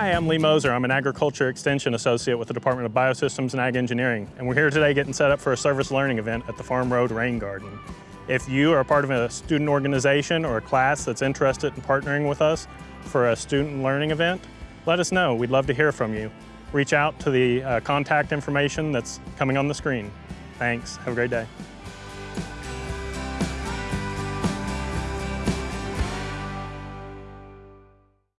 Hi, I'm Lee Moser. I'm an Agriculture Extension Associate with the Department of Biosystems and Ag Engineering, and we're here today getting set up for a service learning event at the Farm Road Rain Garden. If you are part of a student organization or a class that's interested in partnering with us for a student learning event, let us know. We'd love to hear from you. Reach out to the uh, contact information that's coming on the screen. Thanks. Have a great day.